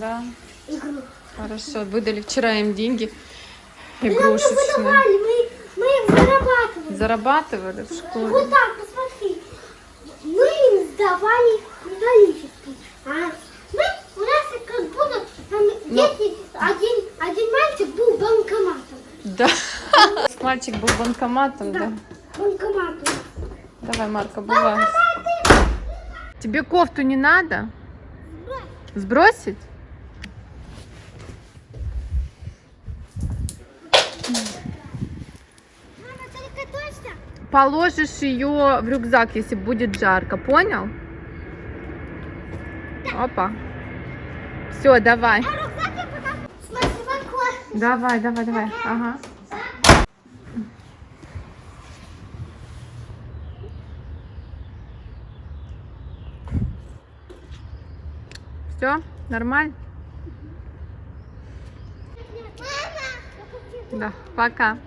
Да, игру. хорошо. Выдали вчера им деньги Мы нам не игрушечные. выдавали, мы, мы их зарабатывали. Зарабатывали в школе. Вот так, посмотри. Мы им сдавали металлический. А мы, у нас как будто там Ну. дети, один, один мальчик был банкоматом. Да. Мальчик был банкоматом, да? Банкоматом. Давай, Марка, бывай. Тебе кофту не надо? Сбросить? Мама, только точно? Положишь ее в рюкзак, если будет жарко, понял? Опа. Все, давай. Давай, давай, давай. Ага. Все, нормально? Да, пока.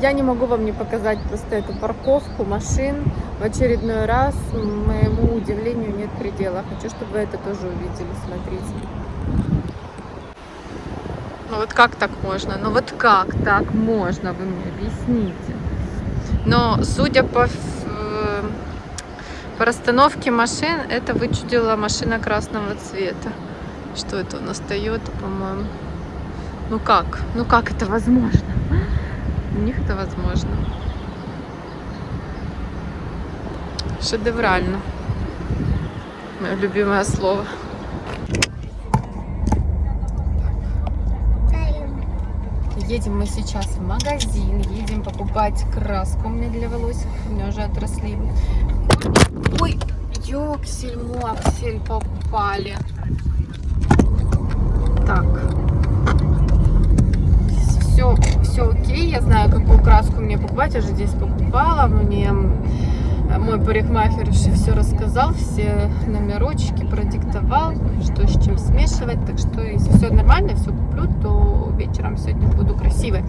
Я не могу вам не показать просто эту парковку машин. В очередной раз, моему удивлению, нет предела. Хочу, чтобы вы это тоже увидели. Смотрите. Ну вот как так можно? Ну вот как так можно? Вы мне объясните. Но судя по, э, по расстановке машин, это вычудила машина красного цвета. Что это у нас Toyota, по-моему? Ну как? Ну как это возможно? У них это возможно. Шедеврально. Мое любимое слово. Едем мы сейчас в магазин, едем покупать краску мне для волос, у меня уже отросли. Ой, ёксель, моксель попали. Так. Все, все окей, я знаю, какую краску мне покупать, я же здесь покупала, мне мой парикмахер все рассказал, все номерочки продиктовал, что с чем смешивать, так что если все нормально, все куплю, то вечером сегодня буду красивой.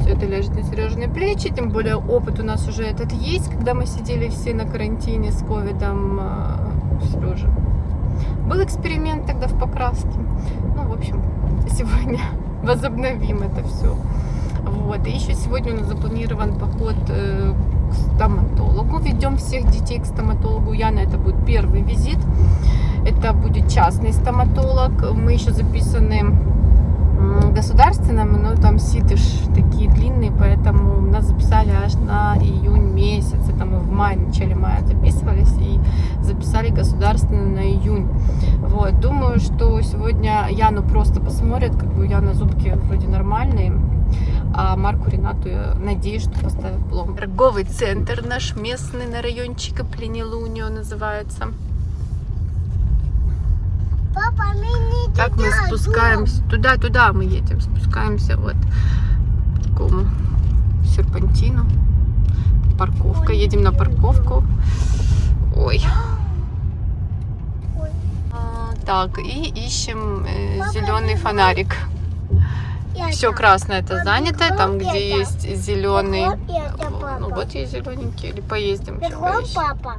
Все это ляжет на Сережные плечи, тем более опыт у нас уже этот есть, когда мы сидели все на карантине с ковидом, э, Сережа. Был эксперимент тогда в покраске. Ну, в общем, сегодня возобновим это все. Вот. И еще сегодня у нас запланирован поход э, к стоматологу. Ведем всех детей к стоматологу. Яна, это будет первый визит. Это будет частный стоматолог. Мы еще записаны государственным, но там сидыш такие длинные, поэтому нас записали аж на июнь месяц. Это мы в мае, начале мая записывались и государственный на июнь. Вот, думаю, что сегодня Яну просто посмотрят, как бы у Яны зубки вроде нормальные, а Марку Ренату я надеюсь, что поставят пломбу. Торговый центр наш местный на райончика Пленелунио называется. Папа, мы не Так мы туда, спускаемся, туда-туда мы едем, спускаемся вот по такому серпантину. Парковка, едем на парковку. Ой. Так, и ищем зеленый фонарик. Все красное это занято, там где есть зеленый. Ну вот есть зелененький, или поездим Бегом, папа.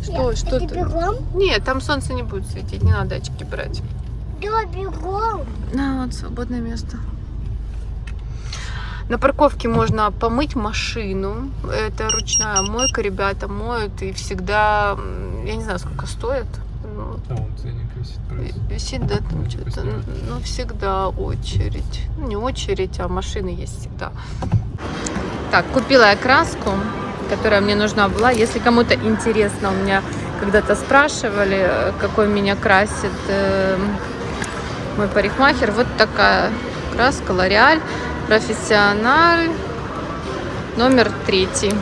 Что, что это ты? бегом? Нет, там солнце не будет светить, не надо очки брать. Да, бегом. На, вот свободное место. На парковке можно помыть машину. Это ручная мойка, ребята моют и всегда, я не знаю, сколько стоит. Там ценник висит прайс. Висит, да, там что-то. Ну, всегда очередь. Ну, не очередь, а машины есть всегда. Так, купила я краску, которая мне нужна была. Если кому-то интересно, у меня когда-то спрашивали, какой меня красит э, мой парикмахер. Вот такая краска L'Oreal Профессиональ номер третий.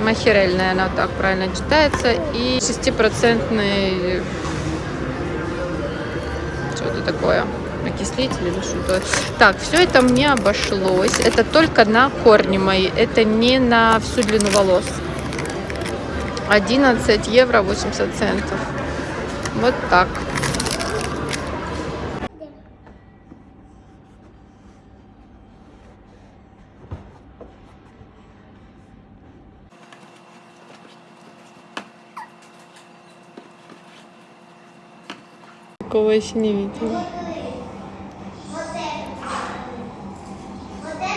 Махерель, наверное, вот так правильно читается. И 6% что-то такое. Окислитель или что-то. Так, все это мне обошлось. Это только на корни мои. Это не на всю длину волос. 11 евро 80 центов. Вот так. Такого еще не видела. Это.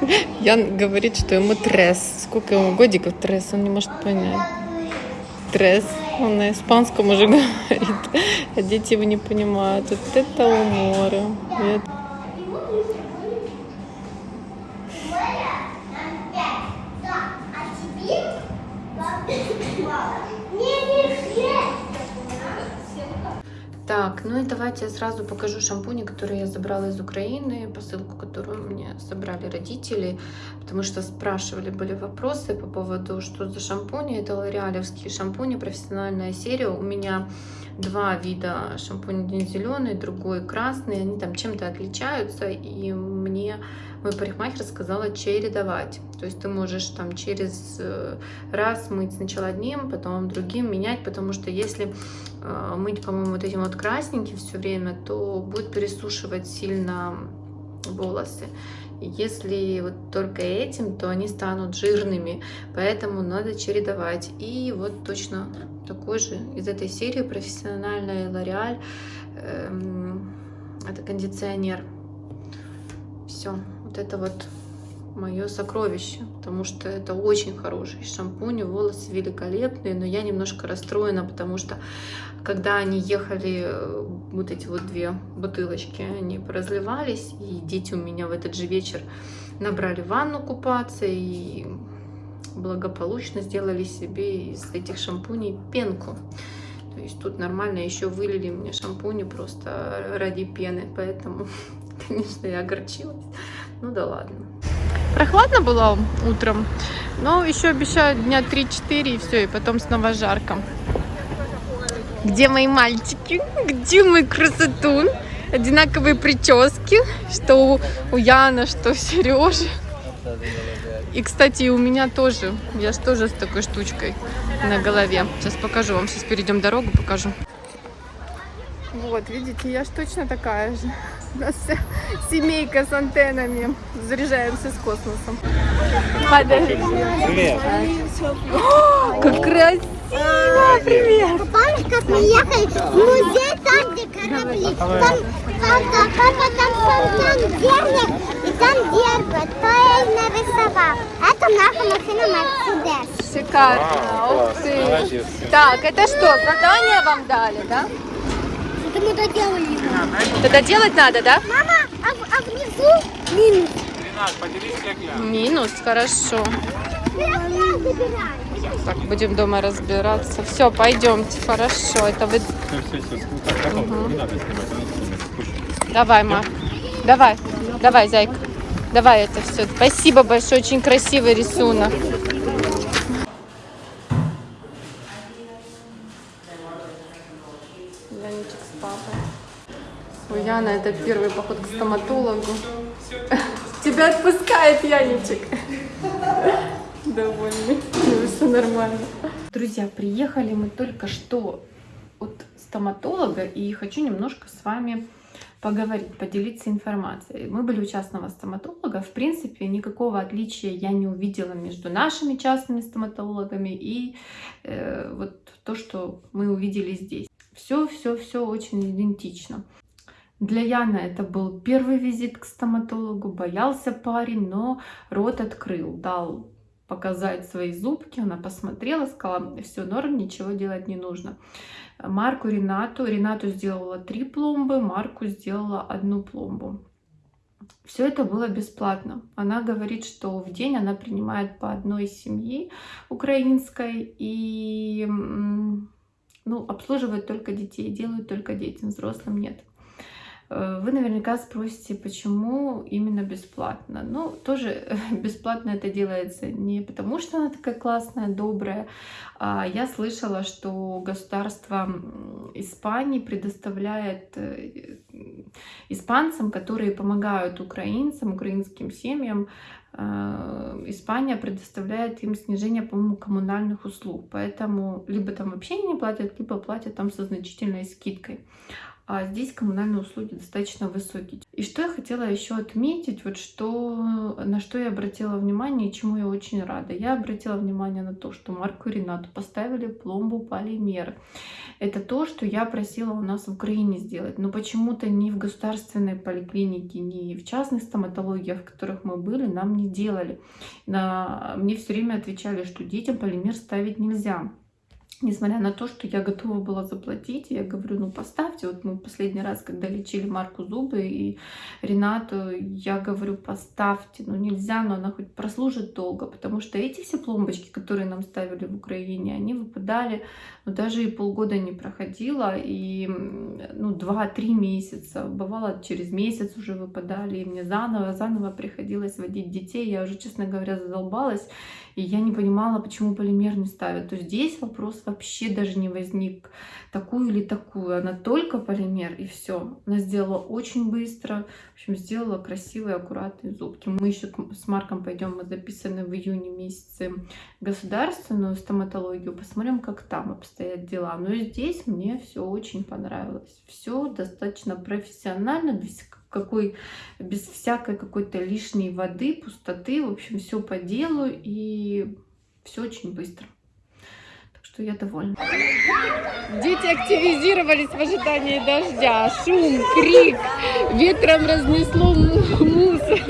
Это. Ян говорит, что ему трес. Сколько ему годиков трес, он не может понять. Трес. Он на испанском уже говорит, а дети его не понимают. Вот это умор. Нет. Да, а теперь... Не, не, Так, ну и давайте я сразу покажу шампуни, которые я забрала из Украины, посылку, которую мне собрали родители, потому что спрашивали, были вопросы по поводу, что за шампуни. Это лореалевские шампуни, профессиональная серия. У меня два вида шампунь, один зеленый, другой красный, они там чем-то отличаются, и мне мой парикмахер сказала чередовать. То есть ты можешь там через э, раз мыть сначала одним, потом другим менять, потому что если э, мыть, по-моему, вот этим вот красненьким все время, то будет пересушивать сильно волосы. Если вот только этим, то они станут жирными, поэтому надо чередовать. И вот точно такой же из этой серии профессиональная L'Oreal. эм, Это кондиционер. Все, вот это вот мое сокровище, потому что это очень хороший шампунь, волосы великолепные, но я немножко расстроена, потому что когда они ехали, э, вот эти вот две бутылочки, они поразливались, и дети у меня в этот же вечер набрали ванну купаться и благополучно сделали себе из этих шампуней пенку. То есть тут нормально еще вылили мне шампуни просто ради пены, поэтому, конечно, я огорчилась. Ну да ладно. Прохладно было утром, но еще обещают дня 3-4 и все, и потом снова жарко. Где мои мальчики? Где мой красотун? Одинаковые прически, что у, у Яна, что у Сережи. И, кстати, и у меня тоже. Я же тоже с такой штучкой на голове. Сейчас покажу вам. Сейчас перейдем дорогу, покажу. Вот, видите, я ж точно такая же. У нас вся семейка с антеннами. Заряжаемся с космосом. Привет. Как красиво! Привет! Помнишь, как мы ехали в музей там, где корабли? Там, папа, папа там фонтан и там держит. То я и нарисовал. Это наша машина Мерседес. Шикарно. Ух ты. Так, это что, задание вам дали, да? Это мы доделали его. Тогда делать надо, да? Мама, а, а внизу минус. Минус, хорошо. Так, будем дома разбираться. Все, пойдемте, хорошо. Это вы... Пусть. Давай, ма. Давай, давай, зайка. Давай это все. Спасибо большое, очень красивый рисунок. Яничек с папой. У Яна это первый поход к стоматологу. Тебя отпускает Яничек. Довольный. Ну, все нормально. Друзья, приехали мы только что от стоматолога и хочу немножко с вами поговорить, поделиться информацией. Мы были у частного стоматолога. В принципе, никакого отличия я не увидела между нашими частными стоматологами и э, вот то, что мы увидели здесь. Все, все, все очень идентично. Для Яна это был первый визит к стоматологу, боялся парень, но рот открыл, дал показать свои зубки, она посмотрела, сказала, все норм, ничего делать не нужно. Марку Ренату, Ренату сделала три пломбы, Марку сделала одну пломбу. Все это было бесплатно. Она говорит, что в день она принимает по одной семьи украинской и ну, обслуживает только детей, делают только детям, взрослым нет. Э, Вы наверняка спросите, почему именно бесплатно. Ну, тоже бесплатно это делается не потому, что она такая классная, добрая. А я слышала, что государство Испании предоставляет э, испанцам, которые помогают украинцам, украинским семьям, э, Испания предоставляет им снижение, по-моему, коммунальных услуг. Поэтому либо там вообще не платят, либо платят там со значительной скидкой. А здесь коммунальные услуги достаточно высокие. И что я хотела еще отметить, вот что, на что я обратила внимание и чему я очень рада. Я обратила внимание на то, что Марку и Ренату поставили пломбу полимер. Это то, что я просила у нас в Украине сделать, но почему-то ни в государственной поликлинике, ни в частных стоматологиях, в которых мы были, нам не делали. На... Мне все время отвечали, что детям полимер ставить нельзя несмотря на то, что я готова была заплатить, я говорю, ну поставьте, вот мы последний раз, когда лечили Марку зубы и Ренату, я говорю, поставьте, ну нельзя, но она хоть прослужит долго, потому что эти все пломбочки, которые нам ставили в Украине, они выпадали, ну даже и полгода не проходило, и ну 2-3 месяца, бывало через месяц уже выпадали, и мне заново, заново приходилось водить детей, я уже, честно говоря, задолбалась, и я не понимала, почему полимер не ставят. То здесь вопрос вообще даже не возник, такую или такую. Она только полимер, и все. Она сделала очень быстро. В общем, сделала красивые, аккуратные зубки. Мы еще с Марком пойдем, мы записаны в июне месяце государственную стоматологию. Посмотрим, как там обстоят дела. Но здесь мне все очень понравилось. Все достаточно профессионально, без какой, без всякой какой-то лишней воды, пустоты. В общем, все по делу и все очень быстро. Что я довольна. Дети активизировались в ожидании дождя. Шум, крик, ветром разнесло мусор.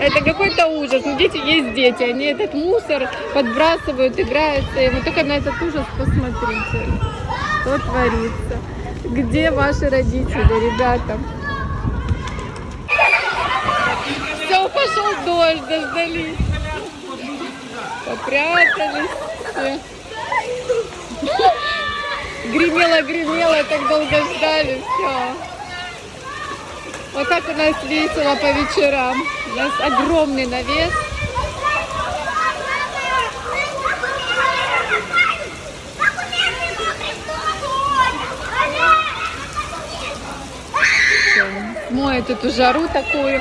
Это какой-то ужас. Но дети есть дети. Они этот мусор подбрасывают, играются. И вы только на этот ужас посмотрите. Что творится. Где ваши родители, ребята? Все, пошел дождь, дождались. Попрятались все. Гремело, гремело, так долго ждали, все. Вот так у нас весело по вечерам. У нас огромный навес. Моет эту жару такую.